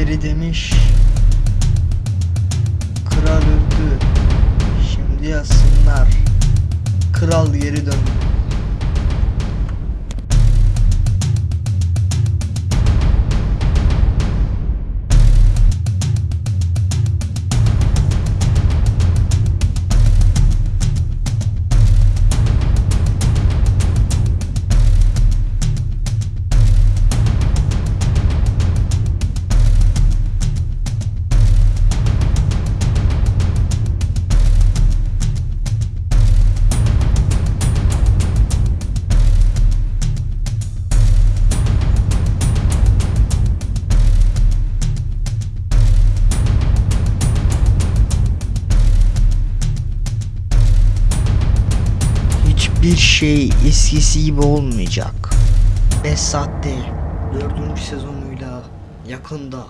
Birileri demiş. Kral öldü. Şimdi yazsınlar. Kral geri döndü Hiçbir şey eskisi gibi olmayacak. 5 saatte 4. sezonuyla yakında